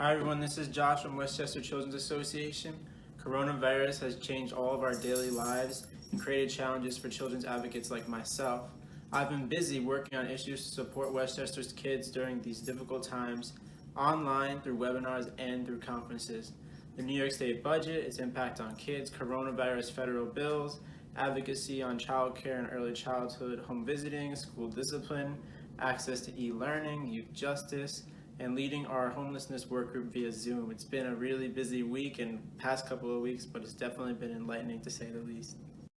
Hi everyone, this is Josh from Westchester Children's Association. Coronavirus has changed all of our daily lives and created challenges for children's advocates like myself. I've been busy working on issues to support Westchester's kids during these difficult times, online, through webinars, and through conferences. The New York State budget, its impact on kids, coronavirus federal bills, advocacy on childcare and early childhood, home visiting, school discipline, access to e-learning, youth justice, and leading our homelessness work group via Zoom. It's been a really busy week and past couple of weeks, but it's definitely been enlightening to say the least.